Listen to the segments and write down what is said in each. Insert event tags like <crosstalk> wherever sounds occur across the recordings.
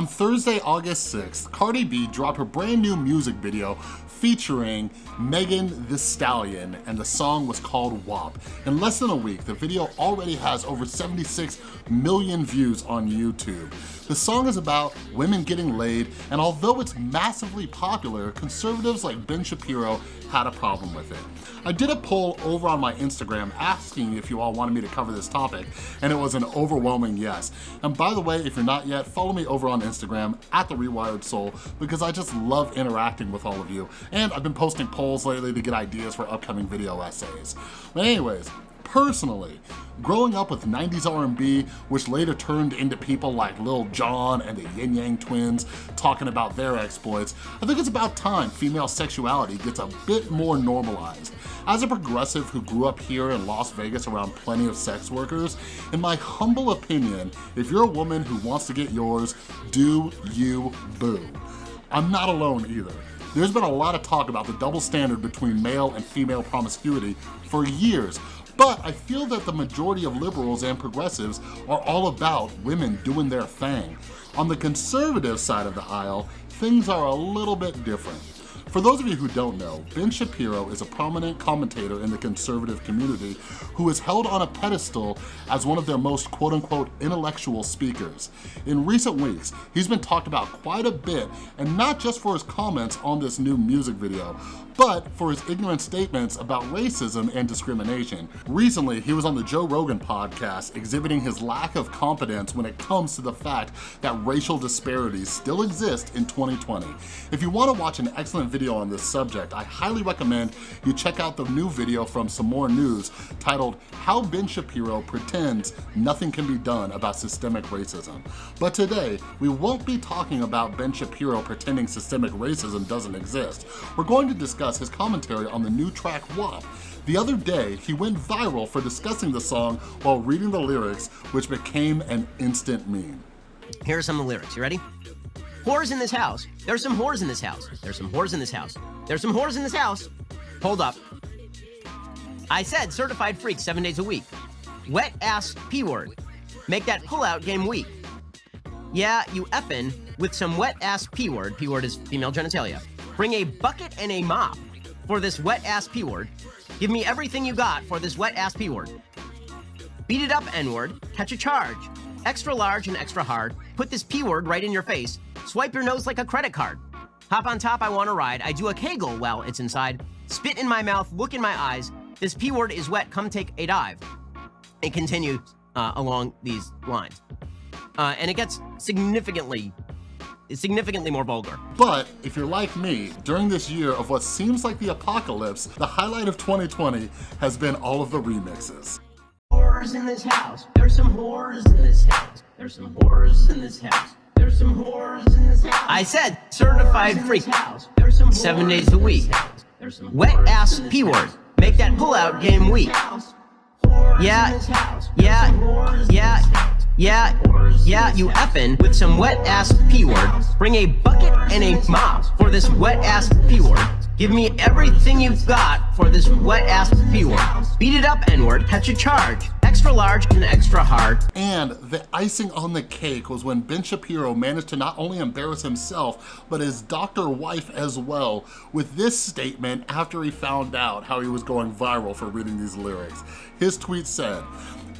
On Thursday, August 6th, Cardi B dropped her brand new music video featuring Megan Thee Stallion and the song was called WAP. In less than a week, the video already has over 76 million views on YouTube. The song is about women getting laid and although it's massively popular, conservatives like Ben Shapiro had a problem with it. I did a poll over on my Instagram asking if you all wanted me to cover this topic and it was an overwhelming yes. And by the way, if you're not yet, follow me over on Instagram at The Rewired Soul because I just love interacting with all of you and I've been posting polls lately to get ideas for upcoming video essays. But anyways, personally, growing up with 90s R&B, which later turned into people like Lil Jon and the Yin Yang Twins talking about their exploits, I think it's about time female sexuality gets a bit more normalized. As a progressive who grew up here in Las Vegas around plenty of sex workers, in my humble opinion, if you're a woman who wants to get yours, do you boo. I'm not alone either. There's been a lot of talk about the double standard between male and female promiscuity for years, but I feel that the majority of liberals and progressives are all about women doing their thing. On the conservative side of the aisle, things are a little bit different. For those of you who don't know, Ben Shapiro is a prominent commentator in the conservative community who is held on a pedestal as one of their most quote-unquote intellectual speakers. In recent weeks, he's been talked about quite a bit, and not just for his comments on this new music video, but for his ignorant statements about racism and discrimination. Recently, he was on the Joe Rogan podcast exhibiting his lack of competence when it comes to the fact that racial disparities still exist in 2020. If you wanna watch an excellent video on this subject, I highly recommend you check out the new video from Some More News titled How Ben Shapiro Pretends Nothing Can Be Done About Systemic Racism. But today, we won't be talking about Ben Shapiro pretending systemic racism doesn't exist. We're going to discuss discuss his commentary on the new track WAP. The other day, he went viral for discussing the song while reading the lyrics, which became an instant meme. Here are some of the lyrics. You ready? Whores in this house. There's some whores in this house. There's some whores in this house. There's some whores in this house. Hold up. I said certified freak seven days a week. Wet ass P word. Make that pullout game weak. Yeah, you effin' with some wet ass P word. P word is female genitalia. Bring a bucket and a mop for this wet-ass P-word. Give me everything you got for this wet-ass P-word. Beat it up, N-word. Catch a charge. Extra large and extra hard. Put this P-word right in your face. Swipe your nose like a credit card. Hop on top, I want to ride. I do a kegel while it's inside. Spit in my mouth, look in my eyes. This P-word is wet, come take a dive. It continues uh, along these lines. Uh, and it gets significantly significantly more vulgar. But if you're like me, during this year of what seems like the apocalypse, the highlight of 2020 has been all of the remixes. Whores in this house. There's some whores in this house. There's some whores in this house. There's some whores in this house. I said certified freak. Seven days a week. Wet ass P word. Make that pullout game weak. Yeah, yeah, yeah. Yeah, yeah, you effin' with some wet-ass P-word. Bring a bucket and a mop for this wet-ass P-word. Give me everything you've got for this wet-ass P-word. Beat it up, N-word, catch a charge. Extra large and extra hard. And the icing on the cake was when Ben Shapiro managed to not only embarrass himself, but his doctor wife as well, with this statement after he found out how he was going viral for reading these lyrics. His tweet said,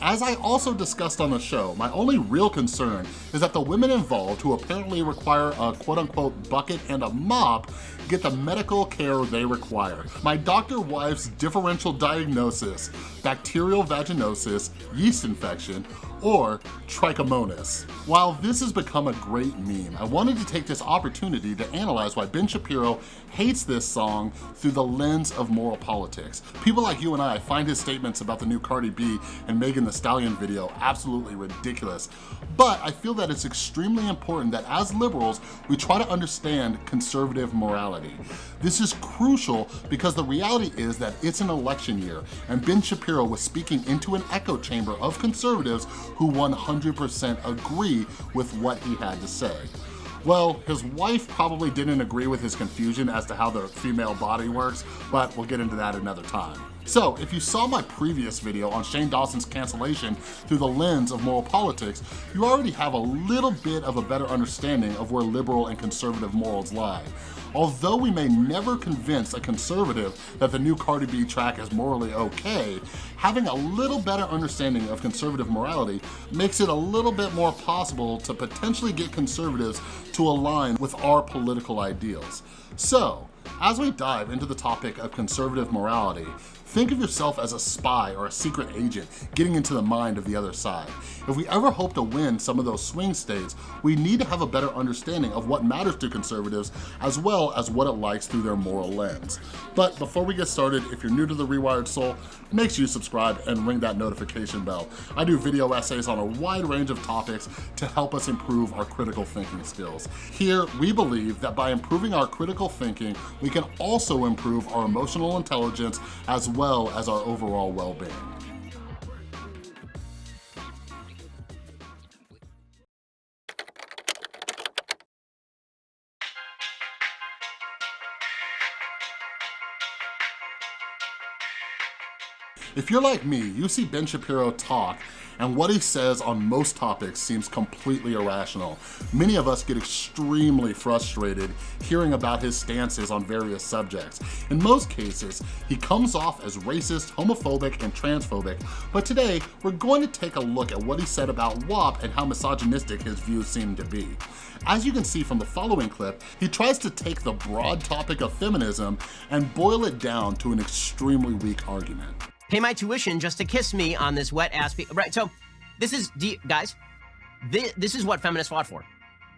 as I also discussed on the show, my only real concern is that the women involved who apparently require a quote-unquote bucket and a mop get the medical care they require. My doctor wife's differential diagnosis, bacterial vaginosis, yeast infection, or trichomonas. While this has become a great meme, I wanted to take this opportunity to analyze why Ben Shapiro hates this song through the lens of moral politics. People like you and I find his statements about the new Cardi B and Megan Thee Stallion video absolutely ridiculous, but I feel that it's extremely important that as liberals, we try to understand conservative morality. This is crucial because the reality is that it's an election year and Ben Shapiro was speaking into an echo chamber of conservatives who 100% agree with what he had to say. Well, his wife probably didn't agree with his confusion as to how the female body works, but we'll get into that another time. So if you saw my previous video on Shane Dawson's cancellation through the lens of moral politics, you already have a little bit of a better understanding of where liberal and conservative morals lie. Although we may never convince a conservative that the new Cardi B track is morally okay, having a little better understanding of conservative morality makes it a little bit more possible to potentially get conservatives to align with our political ideals. So, as we dive into the topic of conservative morality, Think of yourself as a spy or a secret agent getting into the mind of the other side. If we ever hope to win some of those swing states, we need to have a better understanding of what matters to conservatives as well as what it likes through their moral lens. But before we get started, if you're new to The Rewired Soul, make sure you subscribe and ring that notification bell. I do video essays on a wide range of topics to help us improve our critical thinking skills. Here, we believe that by improving our critical thinking, we can also improve our emotional intelligence as well well as our overall well-being. If you're like me, you see Ben Shapiro talk and what he says on most topics seems completely irrational. Many of us get extremely frustrated hearing about his stances on various subjects. In most cases, he comes off as racist, homophobic, and transphobic, but today we're going to take a look at what he said about WAP and how misogynistic his views seem to be. As you can see from the following clip, he tries to take the broad topic of feminism and boil it down to an extremely weak argument pay my tuition just to kiss me on this wet ass. Right. So this is, guys, this, this is what feminists fought for.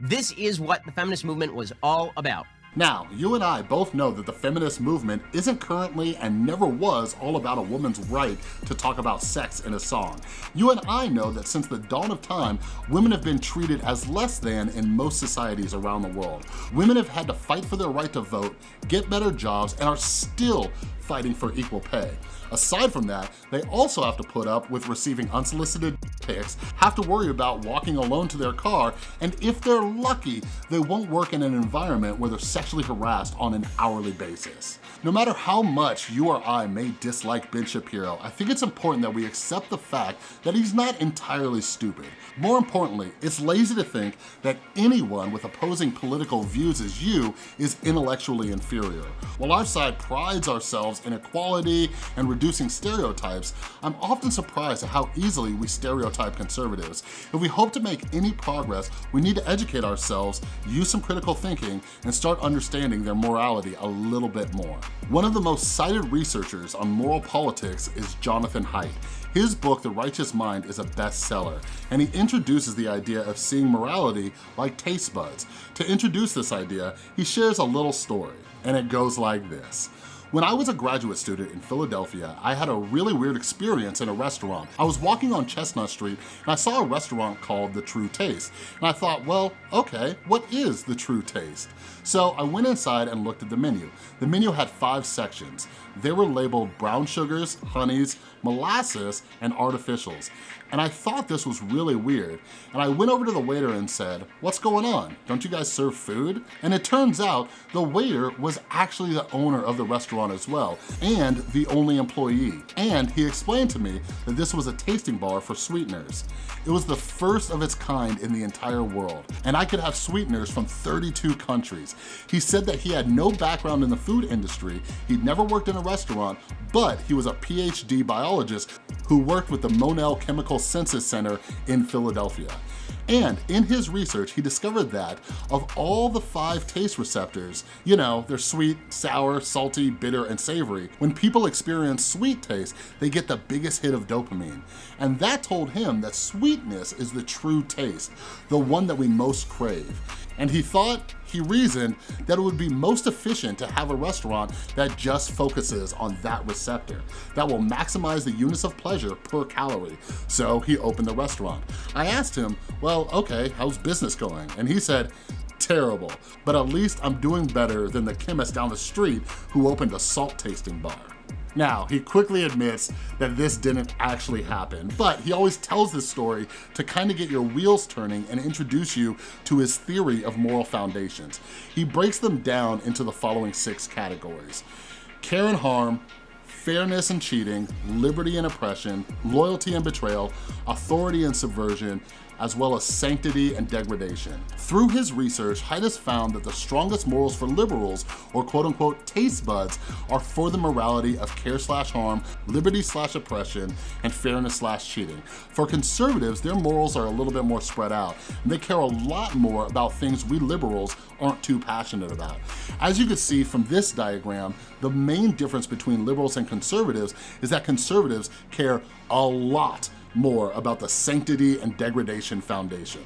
This is what the feminist movement was all about. Now, you and I both know that the feminist movement isn't currently and never was all about a woman's right to talk about sex in a song. You and I know that since the dawn of time, women have been treated as less than in most societies around the world. Women have had to fight for their right to vote, get better jobs, and are still fighting for equal pay. Aside from that, they also have to put up with receiving unsolicited pics, have to worry about walking alone to their car, and if they're lucky, they won't work in an environment where they're sexually harassed on an hourly basis. No matter how much you or I may dislike Ben Shapiro, I think it's important that we accept the fact that he's not entirely stupid. More importantly, it's lazy to think that anyone with opposing political views as you is intellectually inferior. While our side prides ourselves in equality and reducing stereotypes, I'm often surprised at how easily we stereotype conservatives. If we hope to make any progress, we need to educate ourselves, use some critical thinking, and start understanding their morality a little bit more. One of the most cited researchers on moral politics is Jonathan Haidt. His book, The Righteous Mind, is a bestseller, and he introduces the idea of seeing morality like taste buds. To introduce this idea, he shares a little story, and it goes like this. When I was a graduate student in Philadelphia, I had a really weird experience in a restaurant. I was walking on Chestnut Street and I saw a restaurant called The True Taste. And I thought, well, okay, what is The True Taste? So I went inside and looked at the menu. The menu had five sections. They were labeled brown sugars, honeys, molasses, and artificials. And I thought this was really weird. And I went over to the waiter and said, what's going on? Don't you guys serve food? And it turns out the waiter was actually the owner of the restaurant as well, and the only employee. And he explained to me that this was a tasting bar for sweeteners. It was the first of its kind in the entire world, and I could have sweeteners from 32 countries. He said that he had no background in the food industry, he'd never worked in a restaurant, but he was a PhD biologist who worked with the Monell Chemical Senses Center in Philadelphia. And in his research, he discovered that of all the five taste receptors, you know, they're sweet, sour, salty, bitter, and savory, when people experience sweet taste, they get the biggest hit of dopamine. And that told him that sweetness is the true taste, the one that we most crave. And he thought, he reasoned, that it would be most efficient to have a restaurant that just focuses on that receptor, that will maximize the units of pleasure per calorie. So he opened the restaurant. I asked him, well, okay, how's business going? And he said, terrible, but at least I'm doing better than the chemist down the street who opened a salt tasting bar. Now, he quickly admits that this didn't actually happen, but he always tells this story to kind of get your wheels turning and introduce you to his theory of moral foundations. He breaks them down into the following six categories. Care and harm, fairness and cheating, liberty and oppression, loyalty and betrayal, authority and subversion, as well as sanctity and degradation. Through his research, Haidt found that the strongest morals for liberals, or quote unquote taste buds, are for the morality of care slash harm, liberty slash oppression, and fairness slash cheating. For conservatives, their morals are a little bit more spread out, and they care a lot more about things we liberals aren't too passionate about. As you can see from this diagram, the main difference between liberals and conservatives is that conservatives care a lot more about the Sanctity and Degradation Foundation.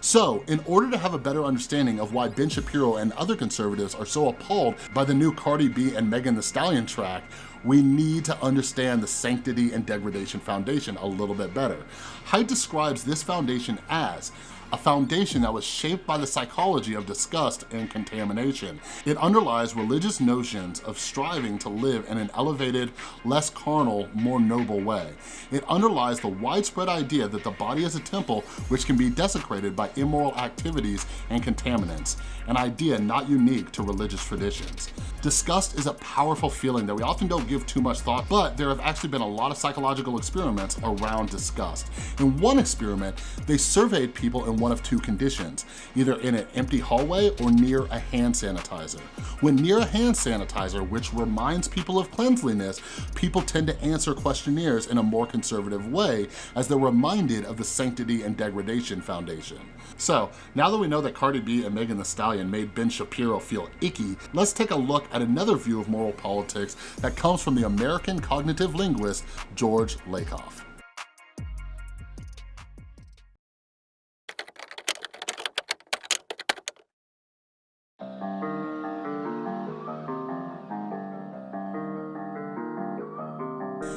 So, in order to have a better understanding of why Ben Shapiro and other conservatives are so appalled by the new Cardi B and Megan Thee Stallion track, we need to understand the Sanctity and Degradation Foundation a little bit better. Haidt describes this foundation as a foundation that was shaped by the psychology of disgust and contamination. It underlies religious notions of striving to live in an elevated, less carnal, more noble way. It underlies the widespread idea that the body is a temple which can be desecrated by immoral activities and contaminants, an idea not unique to religious traditions. Disgust is a powerful feeling that we often don't give too much thought, but there have actually been a lot of psychological experiments around disgust. In one experiment, they surveyed people in one of two conditions, either in an empty hallway or near a hand sanitizer. When near a hand sanitizer, which reminds people of cleanliness, people tend to answer questionnaires in a more conservative way as they're reminded of the Sanctity and Degradation Foundation. So, now that we know that Cardi B and Megan Thee Stallion made Ben Shapiro feel icky, let's take a look at another view of moral politics that comes from the American cognitive linguist George Lakoff.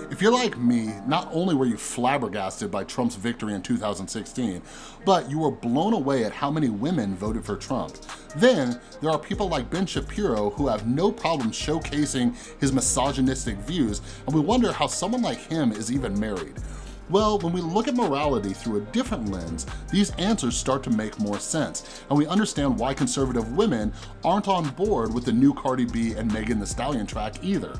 If you're like me, not only were you flabbergasted by Trump's victory in 2016, but you were blown away at how many women voted for Trump. Then, there are people like Ben Shapiro who have no problem showcasing his misogynistic views, and we wonder how someone like him is even married. Well, when we look at morality through a different lens, these answers start to make more sense, and we understand why conservative women aren't on board with the new Cardi B and Megan Thee Stallion track either.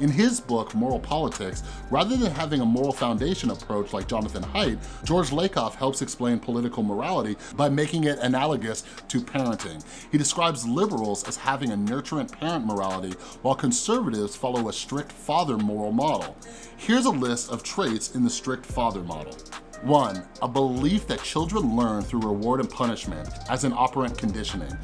In his book, Moral Politics, rather than having a moral foundation approach like Jonathan Haidt, George Lakoff helps explain political morality by making it analogous to parenting. He describes liberals as having a nurturant parent morality, while conservatives follow a strict father moral model. Here's a list of traits in the strict father model. One, a belief that children learn through reward and punishment as an operant conditioning.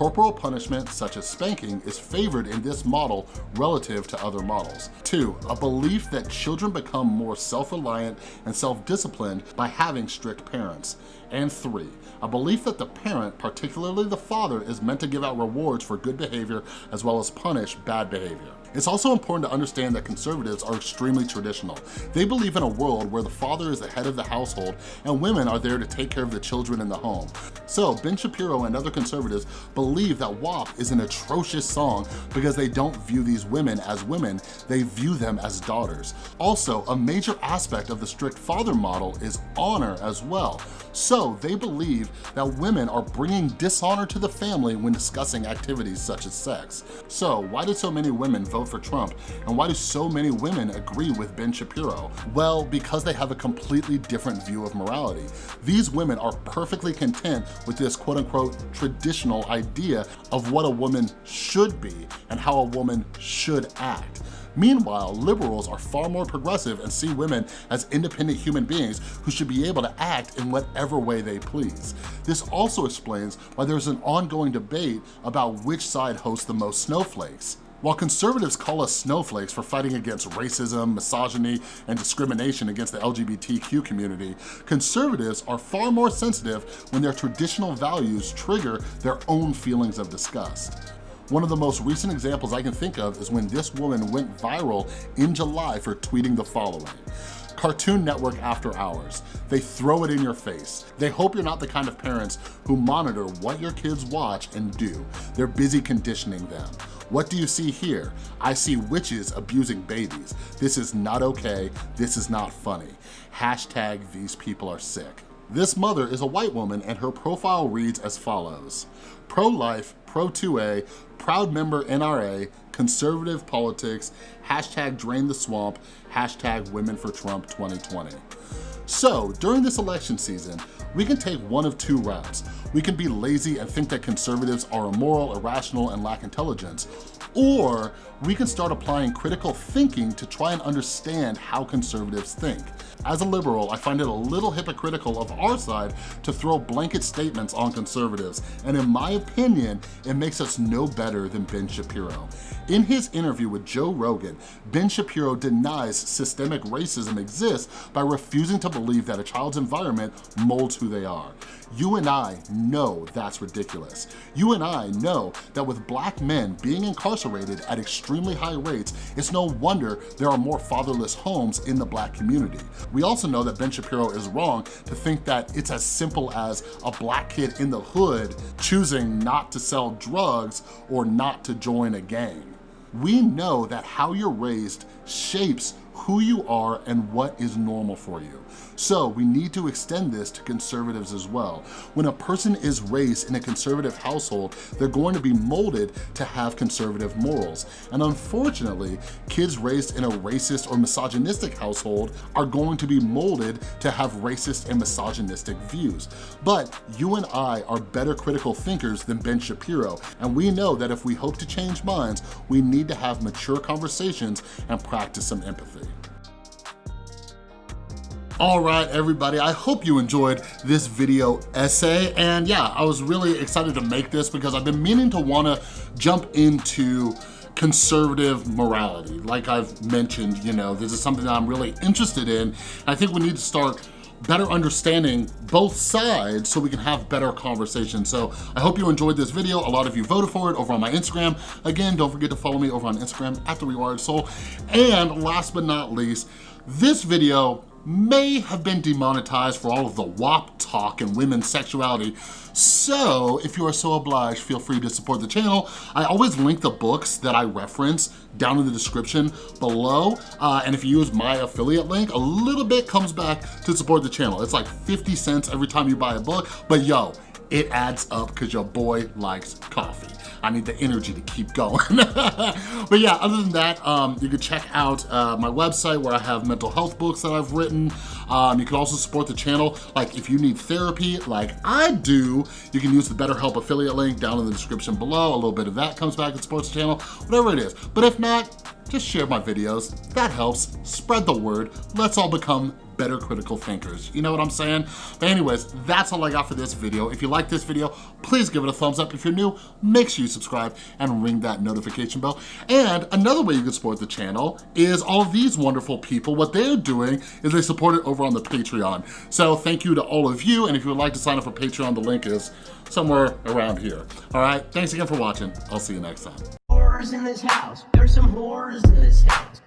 Corporal punishment, such as spanking, is favored in this model relative to other models. Two, a belief that children become more self-reliant and self-disciplined by having strict parents. And three, a belief that the parent, particularly the father, is meant to give out rewards for good behavior as well as punish bad behavior. It's also important to understand that conservatives are extremely traditional. They believe in a world where the father is the head of the household and women are there to take care of the children in the home. So Ben Shapiro and other conservatives believe that WAP is an atrocious song because they don't view these women as women, they view them as daughters. Also, a major aspect of the strict father model is honor as well. So they believe that women are bringing dishonor to the family when discussing activities such as sex. So why did so many women vote for Trump? And why do so many women agree with Ben Shapiro? Well, because they have a completely different view of morality. These women are perfectly content with this quote unquote traditional idea of what a woman should be and how a woman should act. Meanwhile, liberals are far more progressive and see women as independent human beings who should be able to act in whatever way they please. This also explains why there's an ongoing debate about which side hosts the most snowflakes. While conservatives call us snowflakes for fighting against racism, misogyny, and discrimination against the LGBTQ community, conservatives are far more sensitive when their traditional values trigger their own feelings of disgust. One of the most recent examples I can think of is when this woman went viral in July for tweeting the following. Cartoon Network After Hours. They throw it in your face. They hope you're not the kind of parents who monitor what your kids watch and do. They're busy conditioning them. What do you see here? I see witches abusing babies. This is not okay. This is not funny. Hashtag these people are sick. This mother is a white woman and her profile reads as follows. Pro-life, pro-2A, proud member NRA, conservative politics, hashtag drain the swamp, hashtag women for Trump 2020. So during this election season, we can take one of two routes. We can be lazy and think that conservatives are immoral, irrational, and lack intelligence, or we can start applying critical thinking to try and understand how conservatives think. As a liberal, I find it a little hypocritical of our side to throw blanket statements on conservatives, and in my opinion, it makes us no better than Ben Shapiro. In his interview with Joe Rogan, Ben Shapiro denies systemic racism exists by refusing to believe that a child's environment molds who they are. You and I know that's ridiculous. You and I know that with black men being incarcerated at extremely high rates, it's no wonder there are more fatherless homes in the black community. We also know that Ben Shapiro is wrong to think that it's as simple as a black kid in the hood choosing not to sell drugs or not to join a gang. We know that how you're raised shapes who you are and what is normal for you. So we need to extend this to conservatives as well. When a person is raised in a conservative household, they're going to be molded to have conservative morals. And unfortunately, kids raised in a racist or misogynistic household are going to be molded to have racist and misogynistic views. But you and I are better critical thinkers than Ben Shapiro, and we know that if we hope to change minds, we need to have mature conversations and practice some empathy. All right, everybody, I hope you enjoyed this video essay. And yeah, I was really excited to make this because I've been meaning to wanna jump into conservative morality. Like I've mentioned, you know, this is something that I'm really interested in. I think we need to start better understanding both sides so we can have better conversations. So I hope you enjoyed this video. A lot of you voted for it over on my Instagram. Again, don't forget to follow me over on Instagram at The Rewired Soul. And last but not least, this video may have been demonetized for all of the WAP talk and women's sexuality. So if you are so obliged, feel free to support the channel. I always link the books that I reference down in the description below. Uh, and if you use my affiliate link, a little bit comes back to support the channel. It's like 50 cents every time you buy a book, but yo, it adds up because your boy likes coffee. I need the energy to keep going. <laughs> but yeah, other than that, um, you can check out uh, my website where I have mental health books that I've written. Um, you can also support the channel. Like if you need therapy like I do, you can use the BetterHelp affiliate link down in the description below. A little bit of that comes back and supports the channel, whatever it is. But if not, just share my videos. That helps. Spread the word. Let's all become better critical thinkers. You know what I'm saying? But anyways, that's all I got for this video. If you like this video, please give it a thumbs up. If you're new, make sure you subscribe and ring that notification bell. And another way you can support the channel is all these wonderful people. What they're doing is they support it over on the Patreon. So thank you to all of you. And if you would like to sign up for Patreon, the link is somewhere around here. All right, thanks again for watching. I'll see you next time. Whores in this house. There's some whores in this house.